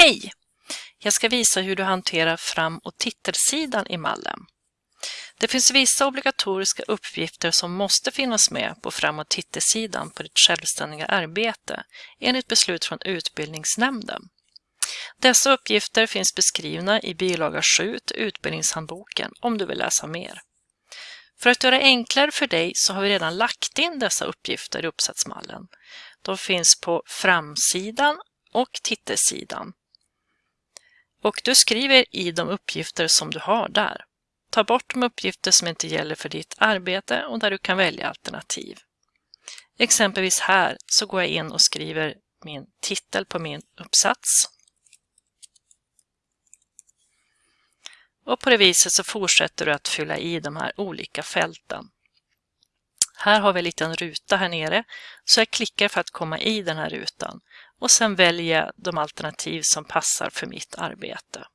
Hej! Jag ska visa hur du hanterar fram- och titelsidan i mallen. Det finns vissa obligatoriska uppgifter som måste finnas med på fram- och titelsidan på ditt självständiga arbete enligt beslut från utbildningsnämnden. Dessa uppgifter finns beskrivna i bilaga 7 till utbildningshandboken om du vill läsa mer. För att göra det enklare för dig så har vi redan lagt in dessa uppgifter i uppsatsmallen. De finns på framsidan och titelsidan. Och du skriver i de uppgifter som du har där. Ta bort de uppgifter som inte gäller för ditt arbete och där du kan välja alternativ. Exempelvis här så går jag in och skriver min titel på min uppsats. Och på det viset så fortsätter du att fylla i de här olika fälten. Här har vi en liten ruta här nere, så jag klickar för att komma i den här rutan och sen väljer jag de alternativ som passar för mitt arbete.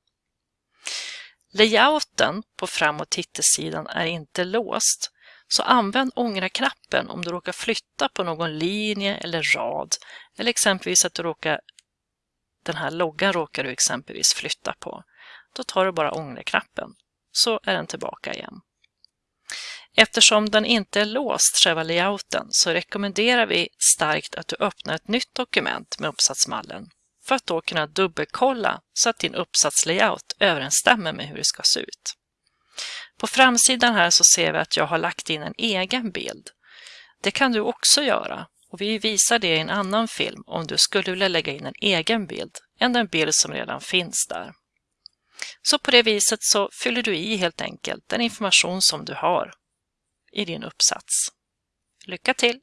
Layouten på fram- och titelsidan är inte låst, så använd ångra-knappen om du råkar flytta på någon linje eller rad eller exempelvis att du råkar, den här loggan råkar du exempelvis flytta på. Då tar du bara ångra-knappen så är den tillbaka igen. Eftersom den inte är låst, själva layouten, så rekommenderar vi starkt att du öppnar ett nytt dokument med uppsatsmallen för att då kunna dubbelkolla så att din uppsatslayout överensstämmer med hur det ska se ut. På framsidan här så ser vi att jag har lagt in en egen bild. Det kan du också göra och vi visar det i en annan film om du skulle vilja lägga in en egen bild än den bild som redan finns där. Så på det viset så fyller du i helt enkelt den information som du har i din uppsats. Lycka till!